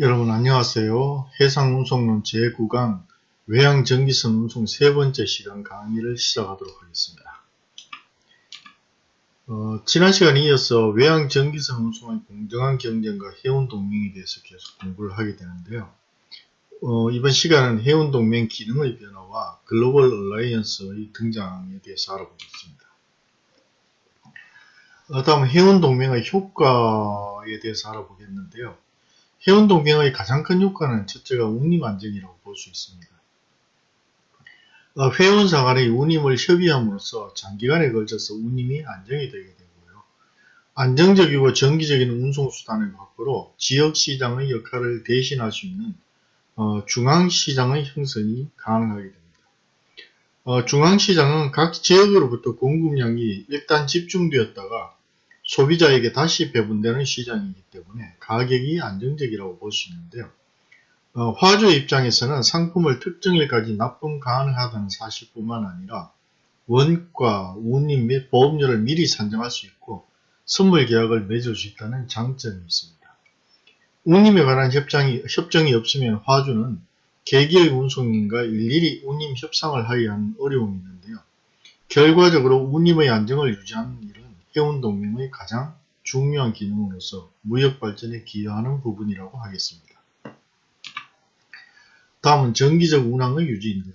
여러분 안녕하세요. 해상운송론 제9강 외양전기선 운송 세 번째 시간 강의를 시작하도록 하겠습니다. 어, 지난 시간에 이어서 외양전기선 운송의 공정한 경쟁과 해운동맹에 대해서 계속 공부를 하게 되는데요. 어, 이번 시간은 해운동맹 기능의 변화와 글로벌 얼라이언스의 등장에 대해서 알아보겠습니다. 어, 다음 해운동맹의 효과에 대해서 알아보겠는데요. 해운동맹의 가장 큰 효과는 첫째가 운임 안정이라고 볼 수 있습니다. 어, 회원 사 간의 운임을 협의함으로써 장기간에 걸쳐서 운임이 안정이 되게 되고요. 안정적이고 정기적인 운송수단의 확보로 지역시장의 역할을 대신할 수 있는 어, 중앙시장의 형성이 가능하게 됩니다. 어, 중앙시장은 각 지역으로부터 공급량이 일단 집중되었다가 소비자에게 다시 배분되는 시장이기 때문에 가격이 안정적이라고 볼 수 있는데요. 어, 화주 입장에서는 상품을 특정일까지 납품 가능하다는 사실뿐만 아니라 원가, 운임 및 보험료를 미리 산정할 수 있고 선물 계약을 맺을 수 있다는 장점이 있습니다. 운임에 관한 협정이, 협정이 없으면 화주는 개개의 운송인과 일일이 운임 협상을 하여야 하는 어려움이 있는데요. 결과적으로 운임의 안정을 유지하는 일은 해운동맹의 가장 중요한 기능으로서 무역 발전에 기여하는 부분이라고 하겠습니다. 다음은 정기적 운항의 유지인데요.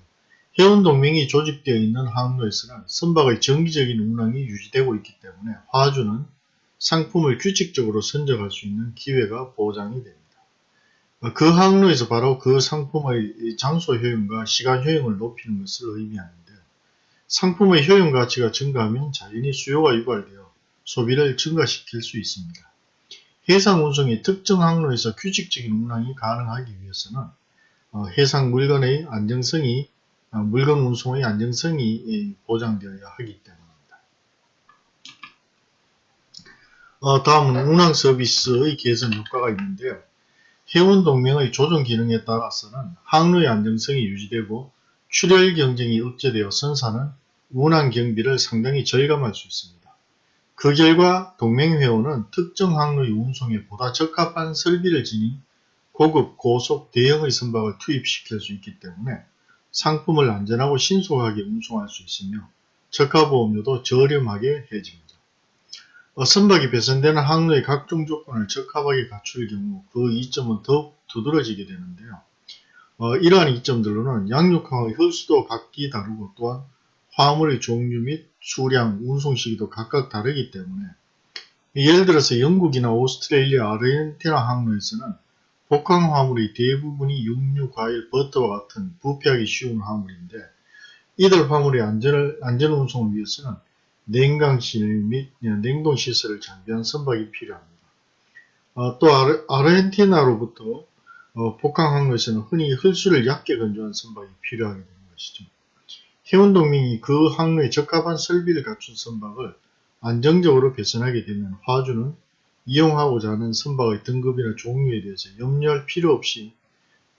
해운동맹이 조직되어 있는 항로에서는 선박의 정기적인 운항이 유지되고 있기 때문에 화주는 상품을 규칙적으로 선적할 수 있는 기회가 보장이 됩니다. 그 항로에서 바로 그 상품의 장소 효용과 시간 효용을 높이는 것을 의미하는데 상품의 효용 가치가 증가하면 자연히 수요가 유발되어 소비를 증가시킬 수 있습니다. 해상 운송이 특정 항로에서 규칙적인 운항이 가능하기 위해서는 어, 해상 물건의 안정성이 어, 물건 운송의 안정성이 보장되어야 하기 때문입니다. 어, 다음은 운항 서비스의 개선 효과가 있는데요. 해운 동맹의 조정 기능에 따라서는 항로의 안정성이 유지되고 출혈 경쟁이 억제되어 선사는 운항 경비를 상당히 절감할 수 있습니다. 그 결과 동맹회원은 특정 항로의 운송에 보다 적합한 설비를 지닌 고급 고속 대형의 선박을 투입시킬 수 있기 때문에 상품을 안전하고 신속하게 운송할 수 있으며 적합보험료도 저렴하게 해집니다. 어, 선박이 배선되는 항로의 각종 조건을 적합하게 갖출 경우 그 이점은 더욱 두드러지게 되는데요. 어, 이러한 이점들로는 양육항의 혈수도 각기 다르고 또한 화물의 종류 및 수량, 운송 시기도 각각 다르기 때문에 예를 들어서 영국이나 오스트레일리아, 아르헨티나 항로에서는 복항 화물의 대부분이 육류, 과일, 버터와 같은 부패하기 쉬운 화물인데 이들 화물의 안전을, 안전 운송을 위해서는 냉강실 및 냉동시설을 장비한 선박이 필요합니다. 어, 또 아르, 아르헨티나로부터 어, 복항 항로에서는 흔히 흙수를 얕게 건조한 선박이 필요하게 되는 것이죠. 해운동맹이 그 항로에 적합한 설비를 갖춘 선박을 안정적으로 배선하게 되면 화주는 이용하고자 하는 선박의 등급이나 종류에 대해서 염려할 필요 없이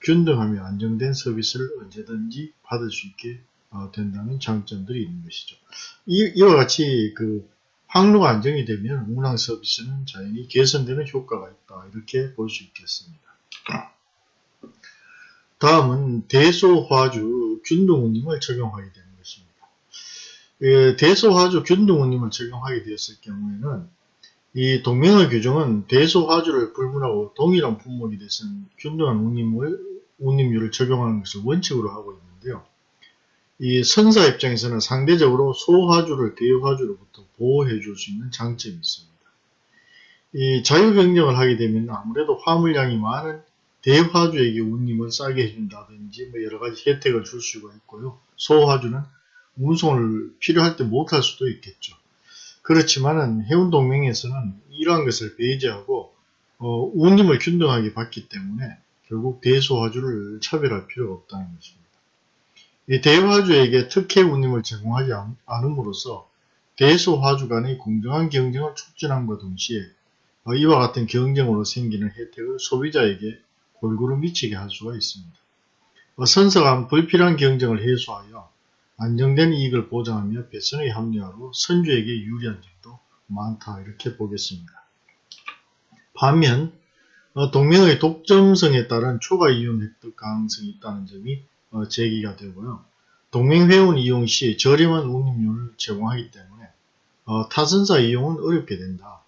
균등하며 안정된 서비스를 언제든지 받을 수 있게 어, 된다는 장점들이 있는 것이죠. 이, 와 같이 그 항로가 안정이 되면 운항 서비스는 자연히 개선되는 효과가 있다. 이렇게 볼 수 있겠습니다. 다음은 대소화주 균등운임을 적용하게 되는 것입니다. 예, 대소화주 균등운임을 적용하게 되었을 경우에는 이 동맹의 규정은 대소화주를 불문하고 동일한 품목이 대해서는 균등한 운임을, 운임률을 적용하는 것을 원칙으로 하고 있는데요. 이 선사 입장에서는 상대적으로 소화주를 대화주로부터 보호해 줄 수 있는 장점이 있습니다. 이 자유경쟁을 하게 되면 아무래도 화물량이 많은 대화주에게 운임을 싸게 해준다든지 뭐 여러 가지 혜택을 줄 수가 있고요. 소화주는 운송을 필요할 때 못할 수도 있겠죠. 그렇지만은 해운동맹에서는 이러한 것을 배제하고 어, 운임을 균등하게 받기 때문에 결국 대소화주를 차별할 필요가 없다는 것입니다. 이 대화주에게 특혜 운임을 제공하지 않음으로써 대소화주 간의 공정한 경쟁을 촉진함과 동시에 어, 이와 같은 경쟁으로 생기는 혜택을 소비자에게 골고루 미치게 할 수가 있습니다. 어, 선서간 불필요한 경쟁을 해소하여 안정된 이익을 보장하며 배선의 합리화로 선주에게 유리한 점도 많다 이렇게 보겠습니다. 반면 어, 동맹의 독점성에 따른 초과 이용 획득 가능성이 있다는 점이 어, 제기가 되고요. 동맹 회원 이용 시 저렴한 운임료를 제공하기 때문에 어, 타선사 이용은 어렵게 된다.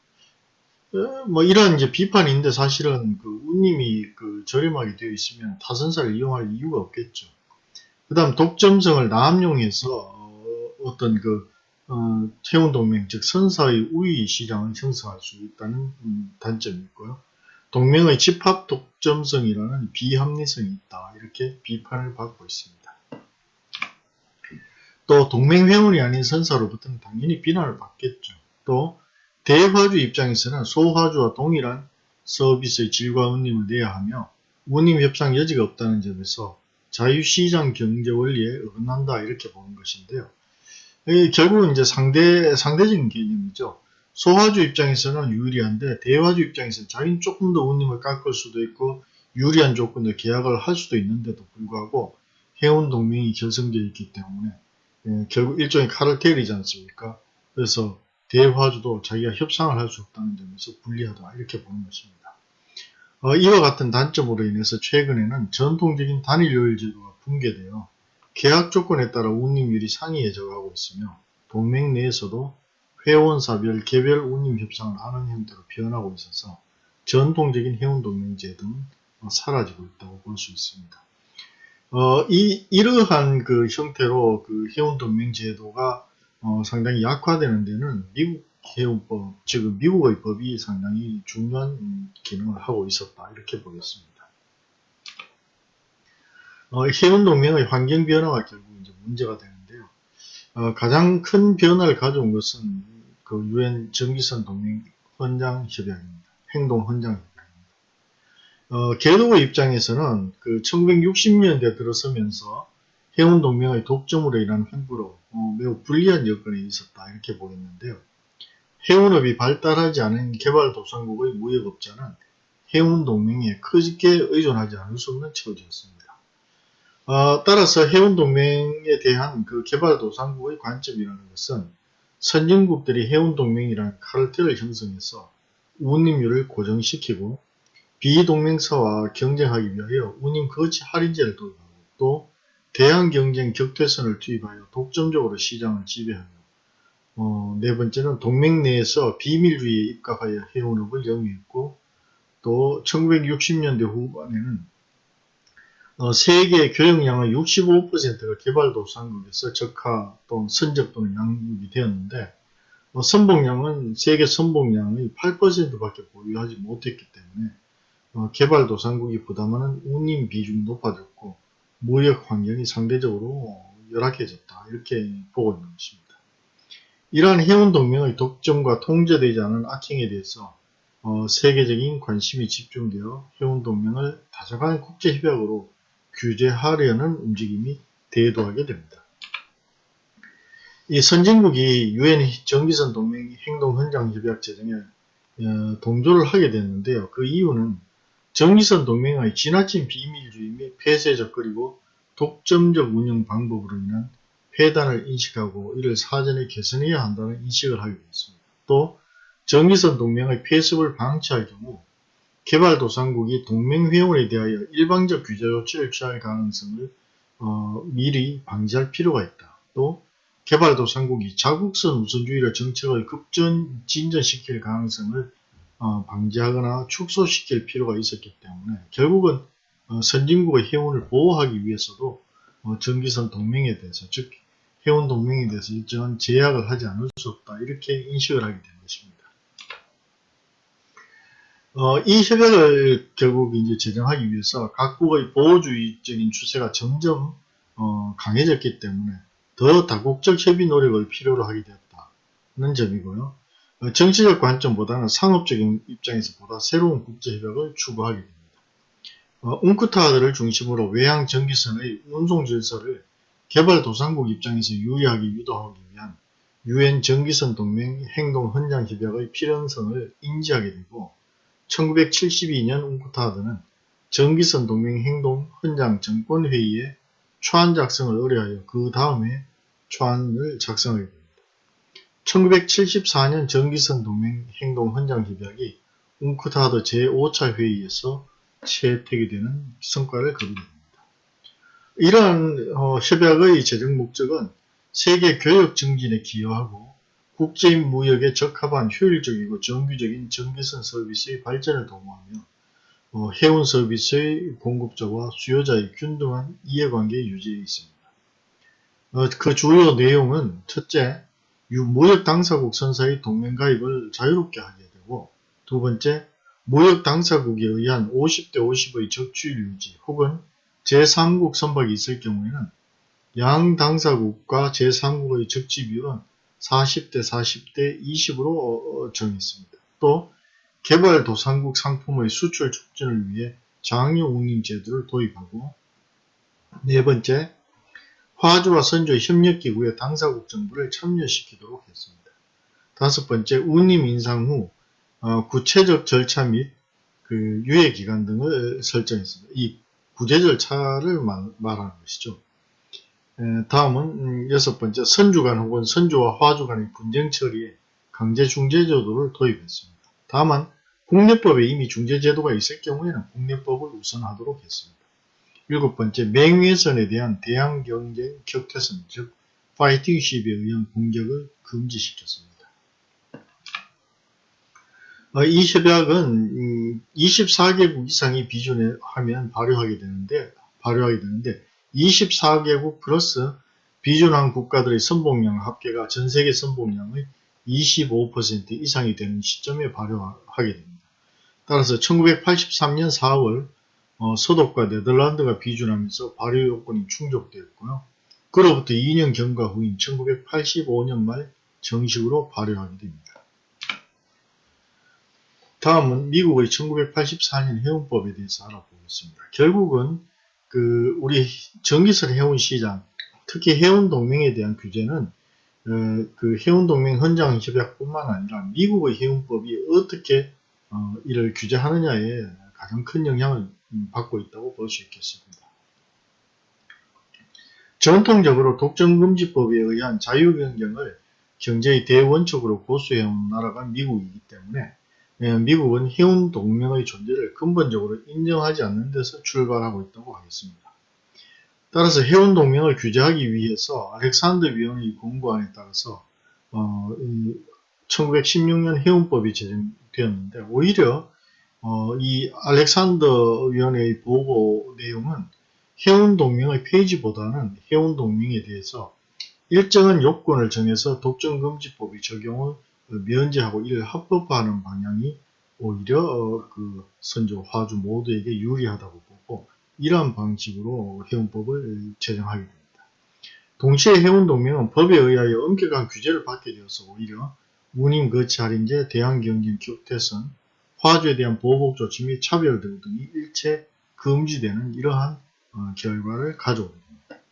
어, 뭐 이런 이제 비판인데 사실은 그 운임이 그 저렴하게 되어 있으면 타선사를 이용할 이유가 없겠죠. 그 다음 독점성을 남용해서 어, 떤 그, 어, 태운동맹, 즉 선사의 우위 시장을 형성할 수 있다는 음, 단점이 있고요. 동맹의 집합 독점성이라는 비합리성이 있다. 이렇게 비판을 받고 있습니다. 또 동맹 회원이 아닌 선사로부터는 당연히 비난을 받겠죠. 또 대화주 입장에서는 소화주와 동일한 서비스의 질과 운임을 내야 하며 운임 협상 여지가 없다는 점에서 자유시장 경제 원리에 어긋난다 이렇게 보는 것인데요. 결국은 이제 상대, 상대적인 개념이죠. 소화주 입장에서는 유리한데 대화주 입장에서는 자기는 조금 더 운임을 깎을 수도 있고 유리한 조건で계약을 할 수도 있는데도 불구하고 해운 동맹이 결성되어 있기 때문에 예, 결국 일종의 카르텔이지 않습니까? 그래서 대화주도 자기가 협상을 할 수 없다는 점에서 불리하다 이렇게 보는 것입니다. 어, 이와 같은 단점으로 인해서 최근에는 전통적인 단일 요일 제도가 붕괴되어 계약 조건에 따라 운임률이 상이해져 가고 있으며 동맹 내에서도 회원사별 개별 운임 협상을 하는 형태로 변하고 있어서 전통적인 제도는 어, 사라지고 있다고 볼 수 있습니다. 어, 이, 이러한 그 형태로 그 해운동맹 제도가 어, 상당히 약화되는 데는 미국 해운법, 즉 미국의 법이 상당히 중요한 기능을 하고 있었다 이렇게 보겠습니다. 어, 해운 동맹의 환경 변화가 결국 이제 문제가 되는데요. 어, 가장 큰 변화를 가져온 것은 그 유엔 전기선 동맹 헌장 협약입니다. 행동 헌장 협약입니다. 어, 개도의 입장에서는 그 1960년대 들어서면서 해운 동맹의 독점으로 인한 횡보로 어, 매우 불리한 여건에 있었다 이렇게 보겠는데요. 해운업이 발달하지 않은 개발도상국의 무역업자는 해운 동맹에 크게 의존하지 않을 수 없는 처지였습니다. 어, 따라서 해운 동맹에 대한 그 개발도상국의 관점이라는 것은 선진국들이 해운 동맹이라는 카르텔을 형성해서 운임률을 고정시키고 비동맹사와 경쟁하기 위하여 운임 거치 할인제를 도입하고 또 대항 경쟁 격퇴선을 투입하여 독점적으로 시장을 지배하며 어, 네 번째는 동맹 내에서 비밀주의에 입각하여 해운업을 영위했고 또 1960년대 후반에는 어, 세계 교역량의 65%가 개발도상국에서 적하 또는 선적 또는 양육이 되었는데 어, 선봉량은 세계 선봉량의 8%밖에 보유하지 못했기 때문에 어, 개발도상국이 부담하는 운임 비중이 높아졌고 무역 환경이 상대적으로 열악해졌다 이렇게 보고 있는 것입니다. 이러한 해운 동맹의 독점과 통제되지 않은 악행에 대해서 어, 세계적인 관심이 집중되어 해운 동맹을 다자간 국제협약으로 규제하려는 움직임이 대도하게 됩니다. 이 선진국이 유엔 정기선 동맹 행동헌장 협약 제정에 어, 동조를 하게 됐는데요. 그 이유는 정기선 동맹의 지나친 비밀주의 및 폐쇄적 그리고 독점적 운영 방법으로 인한 폐단을 인식하고 이를 사전에 개선해야 한다는 인식을 하게 되었습니다. 또 정기선 동맹의 폐습을 방치할 경우 개발도상국이 동맹회원에 대하여 일방적 규제 조치를 취할 가능성을 어, 미리 방지할 필요가 있다. 또 개발도상국이 자국선 우선주의를 정책을 급전 진전시킬 가능성을 어, 방지하거나 축소시킬 필요가 있었기 때문에 결국은 어, 선진국의 해운을 보호하기 위해서도 어, 전기선 동맹에 대해서 즉 해운 동맹에 대해서 일정한 제약을 하지 않을 수 없다 이렇게 인식을 하게 된 것입니다. 어, 이 협약을 결국 이제 제정하기 위해서 각국의 보호주의적인 추세가 점점 어, 강해졌기 때문에 더 다국적 협의 노력을 필요로 하게 되었다는 점이고요. 어, 정치적 관점보다는 상업적인 입장에서 보다 새로운 국제협약을 추구하게 됩니다. 어, 웅크타드를 중심으로 외항 전기선의 운송 질서를 개발도상국 입장에서 유리하게 유도하기 위한 유엔 전기선 동맹 행동 헌장 협약의 필연성을 인지하게 되고 1972년 웅크타드는 전기선 동맹 행동 헌장 정권 회의에 초안 작성을 의뢰하여 그 다음에 초안을 작성하게 됩니다. 1974년 전기선 동맹 행동 헌장 협약이 웅크타드 제5차 회의에서 채택이 되는 성과를 거두게. 이러한 어, 협약의 재정 목적은 세계 교역 증진에 기여하고 국제인 무역에 적합한 효율적이고 정규적인 전기선 서비스의 발전을 도모하며 어, 해운 서비스의 공급자와 수요자의 균등한 이해관계 유지에 있습니다. 어, 그 주요 내용은 첫째, 무역 당사국 선사의 동맹 가입을 자유롭게 하게 되고 두 번째, 무역 당사국에 의한 50대 50의 적주율 유지 혹은 제3국 선박이 있을 경우에는 양 당사국과 제3국의 적지 비율은 40대 40대 20으로 정했습니다. 또 개발도상국 상품의 수출 촉진을 위해 장려 운임 제도를 도입하고 네 번째, 화주와 선조의 협력기구에 당사국 정부를 참여시키도록 했습니다. 다섯 번째, 운임 인상 후 어, 구체적 절차 및 그 유예 기간 등을 설정했습니다. 이 구제 절차를 말, 하는 것이죠. 에, 다음은 음, 여섯 번째, 선주간 혹은 선주와 화주 간의 분쟁 처리에 강제 중재 제도를 도입했습니다. 다만 국내법에 이미 중재 제도가 있을 경우에는 국내법을 우선하도록 했습니다. 일곱 번째, 맹위선에 대한 대항 경쟁 격퇴선, 즉 파이팅십에 의한 공격을 금지시켰습니다. 어, 이 협약은 24개국 음, 이상이 비준에 하면 발효하게 되는데 발효하게 되는데 24개국 플러스 비준한 국가들의 선봉량 합계가 전 세계 선봉량의 25% 이상이 되는 시점에 발효하게 됩니다. 따라서 1983년 4월 어, 서독과 네덜란드가 비준하면서 발효 요건이 충족되었고요. 그로부터 2년 경과 후인 1985년 말 정식으로 발효하게 됩니다. 다음은 미국의 1984년 해운법에 대해서 알아보겠습니다. 결국은 그 우리 전기선 해운 시장, 특히 해운 동맹에 대한 규제는 어, 그 해운 동맹 헌장 협약뿐만 아니라 미국의 해운법이 어떻게 어, 이를 규제하느냐에 가장 큰 영향을 음, 받고 있다고 볼 수 있겠습니다. 전통적으로 독점금지법에 의한 자유경쟁을 경제의 대원칙으로 고수해온 나라가 미국이기 때문에 예, 미국은 해운 동맹의 존재를 근본적으로 인정하지 않는 데서 출발하고 있다고 하겠습니다. 따라서 해운 동맹을 규제하기 위해서 알렉산더 위원의 공고안에 따라서 어, 1916년 해운법이 제정되었는데 오히려 어, 이 알렉산더 위원회의 보고 내용은 해운동맹의 페이지보다는 해운동맹에 대해서 일정한 요건을 정해서 독점금지법의 적용을 면제하고 이를 합법화하는 방향이 오히려 어, 그 선조, 화주 모두에게 유리하다고 보고 이러한 방식으로 해운법을 제정하게 됩니다. 동시에 해운동맹은 법에 의하여 엄격한 규제를 받게 되어서 오히려 운임 거치 할인제, 대항경쟁 격퇴선, 화주에 대한 보복 조치 및 차별 등이 일체 금지되는 이러한 어, 결과를 가져오게 됩니다.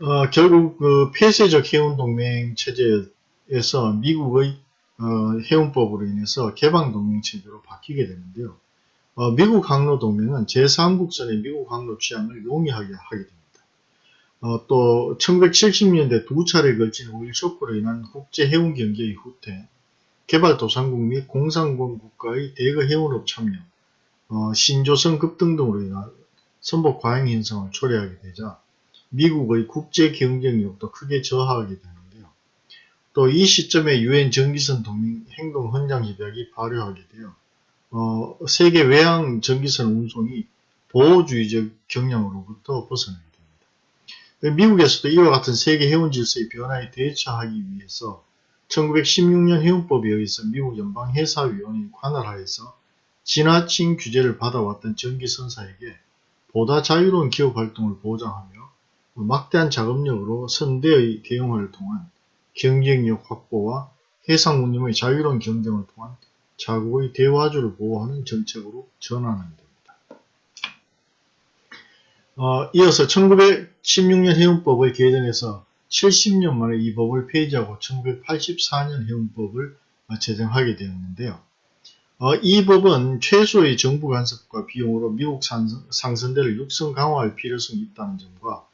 어, 결국 그 폐쇄적 해운동맹 체제에서 미국의 어, 해운법으로 인해서 개방동맹 체제로 바뀌게 되는데요. 어, 미국 항로 동맹은 제3국선의 미국 항로 취향을 용이하게 하게 됩니다. 어, 또 1970년대 두 차례 걸친 오일 쇼크로 인한 국제 해운 경제의 후퇴, 개발도상국 및 공산권 국가의 대거 해운업 참여, 어, 신조선 급등 등으로 인한 선복 과잉 현상을 초래하게 되자 미국의 국제 경쟁력도 크게 저하하게 되는데요. 또 이 시점에 유엔 전기선 동맹 행동 헌장 협약이 발효하게 되어 어, 세계 외항 전기선 운송이 보호주의적 경향으로부터 벗어나게 됩니다. 미국에서도 이와 같은 세계 해운 질서의 변화에 대처하기 위해서 1916년 해운법에 의해서 미국 연방해사위원회 관할하에서 지나친 규제를 받아왔던 전기선사에게 보다 자유로운 기업 활동을 보장하며 막대한 자금력으로 선대의 대응을 통한 경쟁력 확보와 해상 운임의 자유로운 경쟁을 통한 자국의 대화주를 보호하는 정책으로 전환하게 됩니다. 어, 이어서 1916년 해운법의 개정에서 70년 만에 이 법을 폐지하고 1984년 해운법을 제정하게 되었는데요. 어, 이 법은 최소의 정부 간섭과 비용으로 미국 상선대를 육성 강화할 필요성이 있다는 점과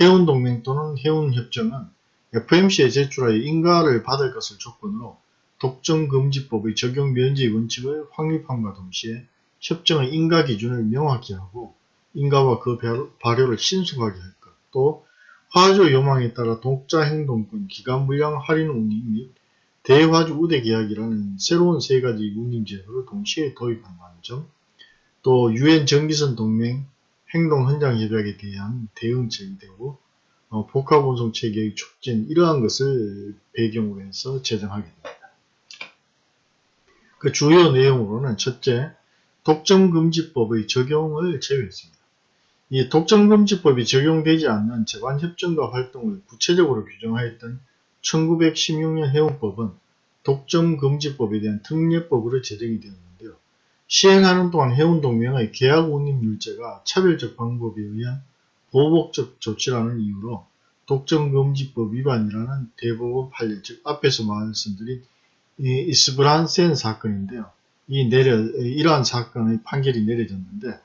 해운동맹 또는 해운협정은 FMC에 제출하여 인가를 받을 것을 조건으로 독점금지법의 적용 면제의 원칙을 확립함과 동시에 협정의 인가 기준을 명확히 하고 인가와 그 발효를 신속하게 할 것, 또 화주 요망에 따라 독자 행동권, 기간 물량 할인 운임 및 대화주 우대 계약이라는 새로운 세 가지 운임 제도를 동시에 도입한다는 점, 또 유엔 전기선 동맹 행동 헌장 협약에 대한 대응책이 되고 어, 복합 운송 체계의 촉진 이러한 것을 배경으로 해서 제정하게 됩니다. 그 주요 내용으로는 첫째, 독점금지법의 적용을 제외했습니다. 이 독점금지법이 적용되지 않는 재관협정과 활동을 구체적으로 규정하였던 1916년 해운법은 독점금지법에 대한 특례법으로 제정이 되었는데요. 시행하는 동안 해운동맹의 계약운임률제가 차별적 방법에 의한 보복적 조치라는 이유로 독점금지법 위반이라는 대법원 판례, 즉 앞에서 말씀드린 이 이스브란센 사건인데요. 이 내려, 이러한 사건의 판결이 내려졌는데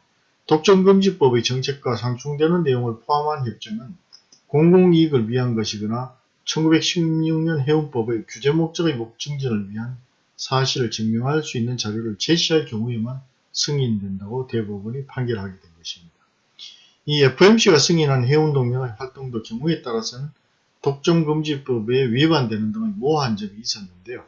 독점금지법의 정책과 상충되는 내용을 포함한 협정은 공공이익을 위한 것이거나 1916년 해운법의 규제 목적의 목증진을 위한 사실을 증명할 수 있는 자료를 제시할 경우에만 승인된다고 대법원이 판결하게 된 것입니다. 이 FMC가 승인한 해운동맹의 활동도 경우에 따라서는 독점금지법에 위반되는 등의 모호한 점이 있었는데요.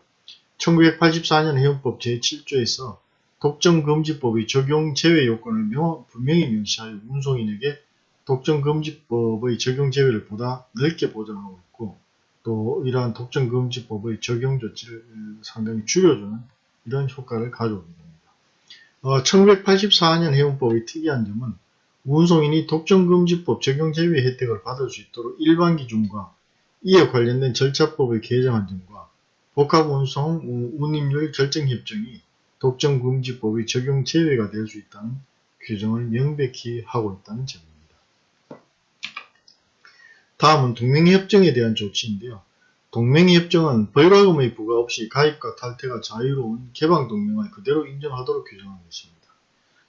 1984년 해운법 제7조에서 독점금지법의 적용 제외 요건을 명, 분명히 명시하여 운송인에게 독점금지법의 적용 제외를 보다 넓게 보장하고 있고 또 이러한 독점금지법의 적용 조치를 상당히 줄여주는 이런 효과를 가져오게 됩니다. 어, 1984년 해운법의 특이한 점은 운송인이 독점금지법 적용 제외 혜택을 받을 수 있도록 일반 기준과 이에 관련된 절차법을 개정한 점과 복합운송 운임률 결정협정이 독점금지법의 적용 제외가 될 수 있다는 규정을 명백히 하고 있다는 점입니다. 다음은 동맹협정에 대한 조치인데요. 동맹협정은 벌과금의 부과 없이 가입과 탈퇴가 자유로운 개방동맹을 그대로 인정하도록 규정한 것입니다.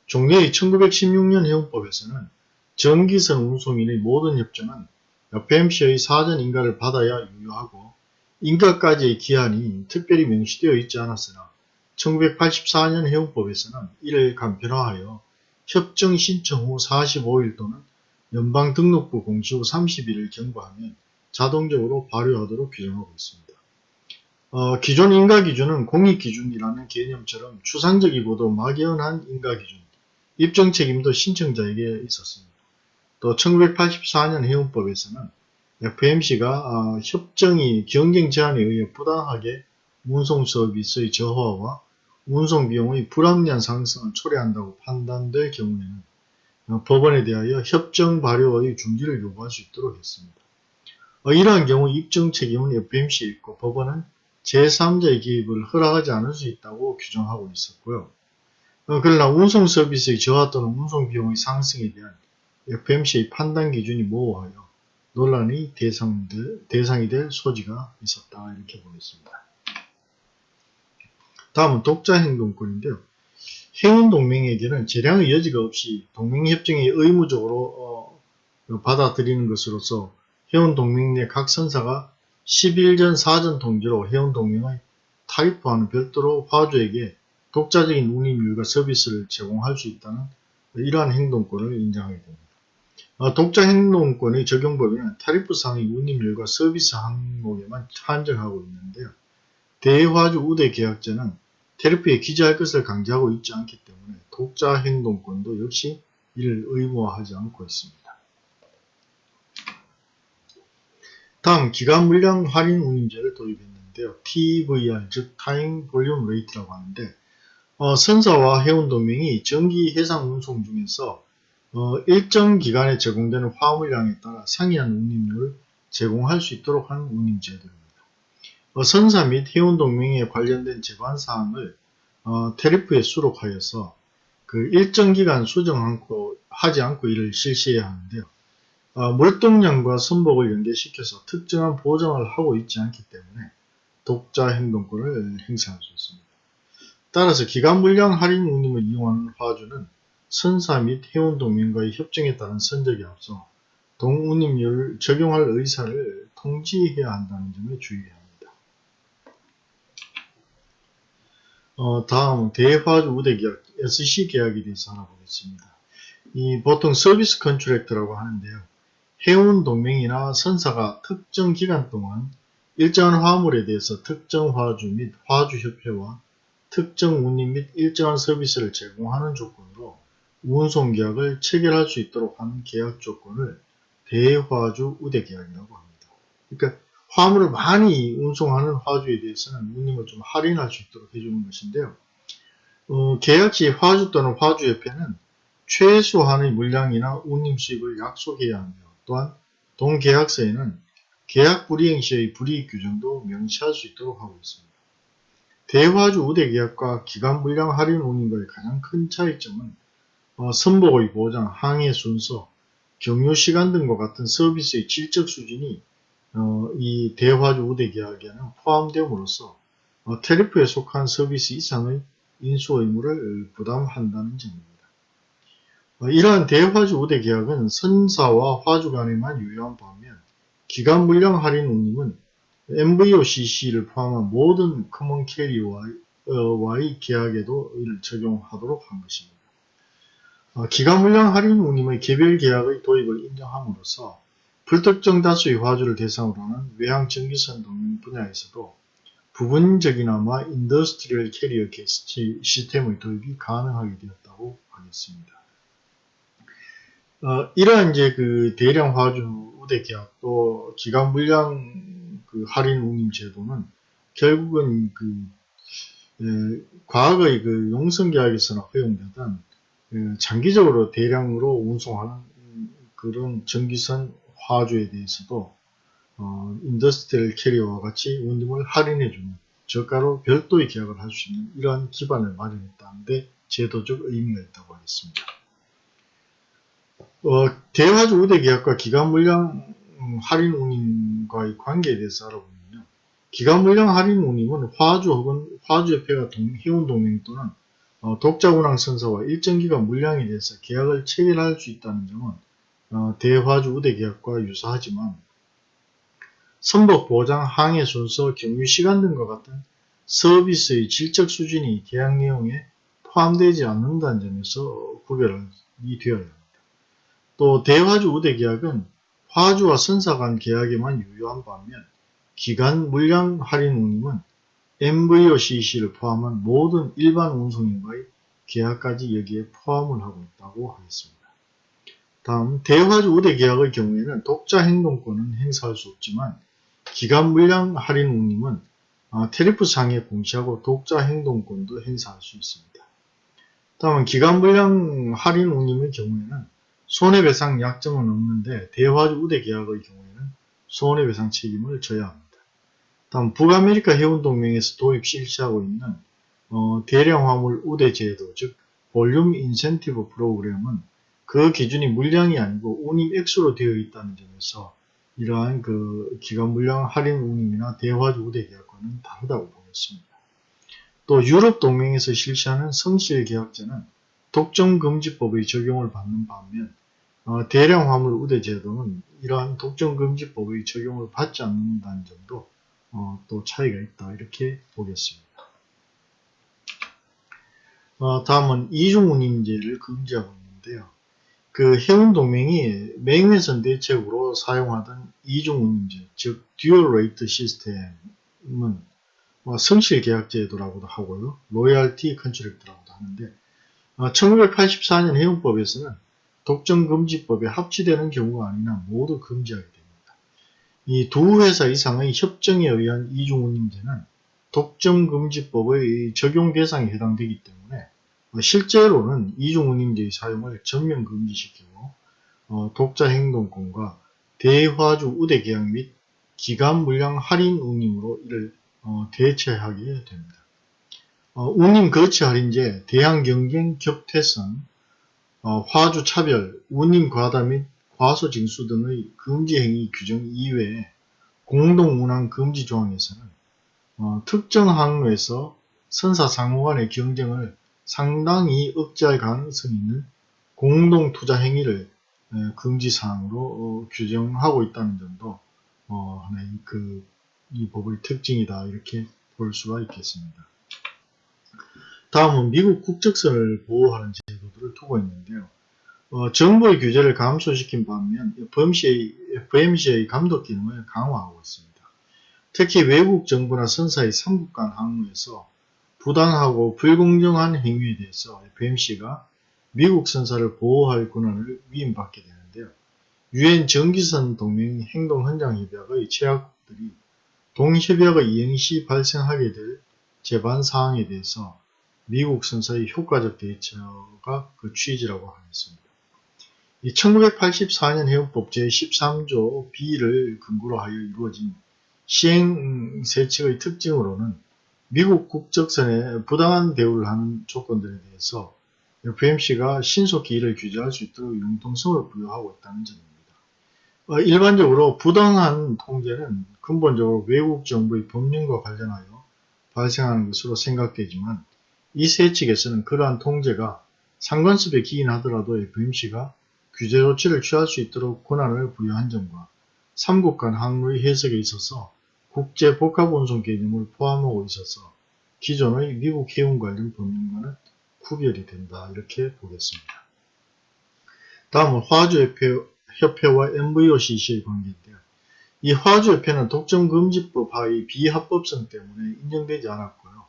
종래의 1916년 해운법에서는 전기선 운송인의 모든 협정은 FMC의 사전 인가를 받아야 유효하고 인가까지의 기한이 특별히 명시되어 있지 않았으나 1984년 해운법에서는 이를 간편화하여 협정 신청 후 45일 또는 연방등록부 공시 후 30일을 경과하면 자동적으로 발효하도록 규정하고 있습니다. 어, 기존 인가기준은 공익기준이라는 개념처럼 추상적이고도 막연한 인가기준, 입증 책임도 신청자에게 있었습니다. 또 1984년 해운법에서는 FMC가 어, 협정이 경쟁 제한에 의해 부당하게 운송 서비스의 저하와 운송 비용의 불합리한 상승을 초래한다고 판단될 경우에는 어, 법원에 대하여 협정 발효의 중지를 요구할 수 있도록 했습니다. 어, 이러한 경우 입증 책임은 FMC에 있고 법원은 제3자의 개입을 허락하지 않을 수 있다고 규정하고 있었고요. 그러나 운송 서비스의 저하 또는 운송 비용의 상승에 대한 FMC의 판단 기준이 모호하여 논란의 대상이 될 소지가 있었다 이렇게 보겠습니다. 다음은 독자 행동권인데요. 해운동맹에게는 재량의 여지가 없이 동맹협정이 의무적으로 어, 받아들이는 것으로서 해운동맹 내 각 선사가 10일 전 사전 통지로 해운동맹의 타입화는 별도로 화주에게 독자적인 운임률과 서비스를 제공할 수 있다는 이러한 행동권을 인정하게 됩니다. 어, 독자 행동권의 적용 범위는 타리프상의 운임률과 서비스 항목에만 한정하고 있는데요. 대화주 우대 계약자는 tariff에 기재할 것을 강제하고 있지 않기 때문에 독자 행동권도 역시 이를 의무화하지 않고 있습니다. 다음 기간 물량 할인 운임제를 도입했는데요. TVR 즉 time volume rate라고 하는데 어, 선사와 해운동맹이 정기 해상 운송 중에서 어, 일정 기간에 제공되는 화물량에 따라 상이한 운임료를 제공할 수 있도록 한 운임제도입니다. 어, 선사 및 해운동맹에 관련된 제관사항을 어, 테리프에 수록하여서 그 일정 기간 수정 않고, 하지 않고 이를 실시해야 하는데요. 어, 물동량과 선복을 연계시켜서 특정한 보장을 하고 있지 않기 때문에 독자 행동권을 행사할 수 있습니다. 따라서 기간 물량 할인 운임을 이용하는 화주는 선사 및 해운동맹과의 협정에 따른 선적에 앞서 동운임률을 적용할 의사를 통지해야 한다는 점에 주의해야 합니다. 어, 다음 대화주 우대 계약 SC 계약에 대해서 알아보겠습니다. 이 보통 서비스 컨트랙트라고 하는데요. 해운 동맹이나 선사가 특정 기간 동안 일정한 화물에 대해서 특정 화주 및 화주협회와 특정 운임 및 일정한 서비스를 제공하는 조건으로 운송 계약을 체결할 수 있도록 하는 계약 조건을 대화주 우대 계약이라고 합니다. 그러니까 화물을 많이 운송하는 화주에 대해서는 운임을 좀 할인할 수 있도록 해주는 것인데요. 어, 계약 시 화주 또는 화주협회는 최소한의 물량이나 운임 수입을 약속해야 하며 또한 동계약서에는 계약 불이행 시의 불이익 규정도 명시할 수 있도록 하고 있습니다. 대화주 우대 계약과 기간 물량 할인 운임과의 가장 큰 차이점은 어, 선복의 보장, 항해 순서, 경유 시간 등과 같은 서비스의 질적 수준이 어, 이 대화주 우대 계약에는 포함됨으로써 어, 테리프에 속한 서비스 이상의 인수 의무를 부담한다는 점입니다. 어, 이러한 대화주 우대 계약은 선사와 화주 간에만 유효한 반면 기간 물량 할인 운임은 NVOCC를 포함한 모든 common carrier와의 계약에도 이를 적용하도록 한 것입니다. 어, 기간 물량 할인 운임의 개별 계약의 도입을 인정함으로써 불특정 다수의 화주를 대상으로 하는 외항 정기선 동맹 분야에서도 부분적이나마 industrial carrier system의 도입이 가능하게 되었다고 하겠습니다. 어, 이러한 이제 그 대량 화주 우대 계약 또 기간 물량 그 할인 운임 제도는 결국은 그 에, 과거의 그 용선 계약에서는 허용되던 에, 장기적으로 대량으로 운송하는 그런 정기선 화주에 대해서도 어, industrial carrier와 같이 운임을 할인해주는 저가로 별도의 계약을 할 수 있는 이러한 기반을 마련했다는데 제도적 의미가 있다고 하겠습니다. 어, 대화주 우대 계약과 기간 물량 음, 할인 운임과의 관계에 대해서 알아보면요. 기간 물량 할인 운임은 화주 혹은 화주협회가 해운 동맹 또는 어, 독자 운항 선서와 일정 기간 물량에 대해서 계약을 체결할 수 있다는 점은 어, 대화주 우대 계약과 유사하지만 선복 보장, 항해 순서, 경유 시간 등과 같은 서비스의 질적 수준이 계약 내용에 포함되지 않는다는 점에서 구별이 되어야 합니다. 또 대화주 우대 계약은 화주와 선사 간 계약에만 유효한 반면 기간 물량 할인 운임은 MVOCC를 포함한 모든 일반 운송인과의 계약까지 여기에 포함을 하고 있다고 하겠습니다. 다음 대화주 우대 계약의 경우에는 독자 행동권은 행사할 수 없지만 기간 물량 할인 운임은 어, tariff 상에 공시하고 독자 행동권도 행사할 수 있습니다. 다음은 기간 물량 할인 운임의 경우에는 손해배상 약정은 없는데 대화주 우대 계약의 경우에는 손해배상 책임을 져야 합니다. 다음 북아메리카 해운동맹에서 도입 실시하고 있는 어, 대량 화물 우대 제도 즉 volume incentive program은 그 기준이 물량이 아니고 운임 액수로 되어 있다는 점에서 이러한 그 기간 물량 할인 운임이나 대화주 우대 계약과는 다르다고 보겠습니다. 또 유럽 동맹에서 실시하는 성실 계약제는 독점금지법의 적용을 받는 반면 어, 대량 화물 우대 제도는 이러한 독점금지법의 적용을 받지 않는다는 점도 어, 또 차이가 있다 이렇게 보겠습니다. 어, 다음은 이중운임제를 금지하고 있는데요. 그 해운동맹이 맹외선 대책으로 사용하던 이중운임제, 즉 dual rate system은 뭐 성실 계약제도라고도 하고요. loyalty contract라고도 하는데 1984년 해운법에서는 독점금지법에 합치되는 경우가 아니나 모두 금지하게 됩니다. 이 두 회사 이상의 협정에 의한 이중운임제는 독점금지법의 적용 대상에 해당되기 때문에 실제로는 이중운임제의 사용을 전면 금지시키고 어, 독자 행동권과 대화주 우대 계약 및 기간 물량 할인 운임으로 이를 어, 대체하게 됩니다. 어, 운임 거치 할인제, 대항 경쟁 격퇴선, 어, 화주 차별, 운임 과다 및 과소 징수 등의 금지 행위 규정 이외에 공동 운항 금지 조항에서는 어, 특정 항로에서 선사 상호 간의 경쟁을 상당히 억제할 가능성이 있는 공동 투자 행위를 에, 금지 사항으로 어, 규정하고 있다는 점도 어, 하나의 그, 이 법의 특징이다 이렇게 볼 수가 있겠습니다. 다음은 미국 국적선을 보호하는 제도들을 두고 있는데요. 어, 정부의 규제를 감소시킨 반면 FMC의, FMC의 감독 기능을 강화하고 있습니다. 특히 외국 정부나 선사의 삼국 간 항로에서 부당하고 불공정한 행위에 대해서 FMC가 미국 선사를 보호할 권한을 위임받게 되는데요. 유엔 정기선 동맹 행동헌장협약의 제약들이 동협약의 이행 시 발생하게 될 재반 사항에 대해서 미국 선사의 효과적 대처가 그 취지라고 하겠습니다. 이 1984년 해운법 제13조 B를 근거로 하여 이루어진 시행 세칙의 특징으로는 미국 국적선에 부당한 대우를 하는 조건들에 대해서 FMC가 신속히 이를 규제할 수 있도록 융통성을 부여하고 있다는 점입니다. 어, 일반적으로 부당한 통제는 근본적으로 외국 정부의 법령과 관련하여 발생하는 것으로 생각되지만 이 세칙에서는 그러한 통제가 상관습에 기인하더라도 FMC가 규제 조치를 취할 수 있도록 권한을 부여한 점과 삼국 간 항로의 해석에 있어서 국제 복합운송 개념을 포함하고 있어서 기존의 미국 해운 관련 법령과는 구별이 된다 이렇게 보겠습니다. 다음은 화주협회와 MVOCC의 관계인데요. 이 화주협회는 독점금지법 하의 비합법성 때문에 인정되지 않았고요.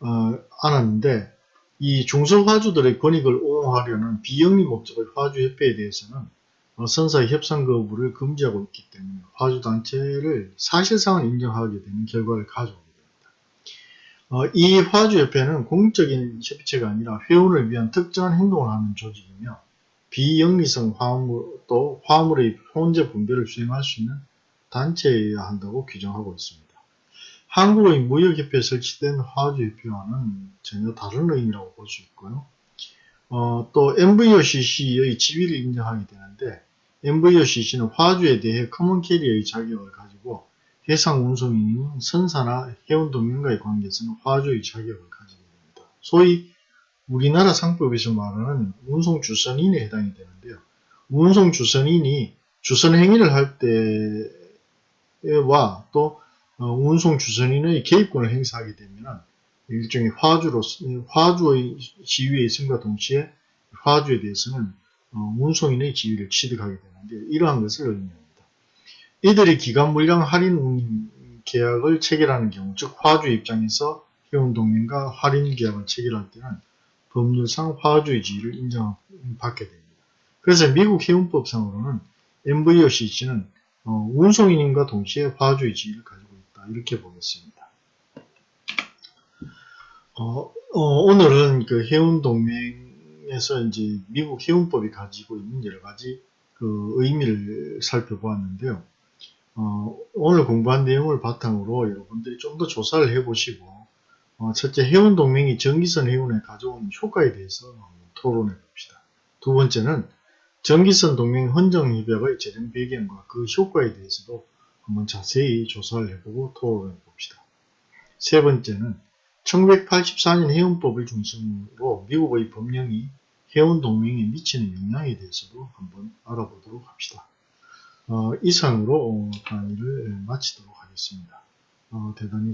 어, 않았는데 이 중소화주들의 권익을 옹호하려는 비영리 목적의 화주협회에 대해서는 어, 선사의 협상 거부를 금지하고 있기 때문에 화주 단체를 사실상은 인정하게 되는 결과를 가져오게 됩니다. 어, 이 화주협회는 공적인 협의체가 아니라 회원을 위한 특정한 행동을 하는 조직이며 비영리성 화물, 또 화물의 혼재 분배를 수행할 수 있는 단체여야 한다고 규정하고 있습니다. 한국의 무역협회에 설치된 화주협회와는 전혀 다른 의미라고 볼 수 있고요. 어, 또 NVOCC의 지위를 인정하게 되는데 NVOCC는 화주에 대해 common carrier의 자격을 가지고 해상 운송인인 선사나 해운 동맹과의 관계에서는 화주의 자격을 가지게 됩니다. 소위 우리나라 상법에서 말하는 운송 주선인에 해당이 되는데요. 운송 주선인이 주선 행위를 할 때와 또 어, 운송 주선인의 개입권을 행사하게 되면 일종의 화주로 화주의 지위에 있음과 동시에 화주에 대해서는 어, 운송인의 지위를 취득하게 되는데 이러한 것을 의미합니다. 이들이 기간 물량 할인 계약을 체결하는 경우 즉 화주 입장에서 해운동맹과 할인 계약을 체결할 때는 법률상 화주의 지위를 인정받게 됩니다. 그래서 미국 해운법상으로는 MVOCC는 어, 운송인과 동시에 화주의 지위를 가지고 있다. 이렇게 보겠습니다. 어, 어, 오늘은 그 해운동맹 에서 이제 미국 해운법이 가지고 있는 여러 가지 그 의미를 살펴보았는데요. 어, 오늘 공부한 내용을 바탕으로 여러분들이 좀 더 조사를 해보시고 어, 첫째 해운 동맹이 전기선 해운에 가져온 효과에 대해서 토론해 봅시다. 두 번째는 전기선 동맹 헌정 협약의 제정 배경과 그 효과에 대해서도 한번 자세히 조사를 해보고 토론해 봅시다. 세 번째는 1984년 해운법을 중심으로 미국의 법령이 해운 동맹에 미치는 영향에 대해서도 한번 알아보도록 합시다. 어, 이상으로 강의를 마치도록 하겠습니다. 어, 대단히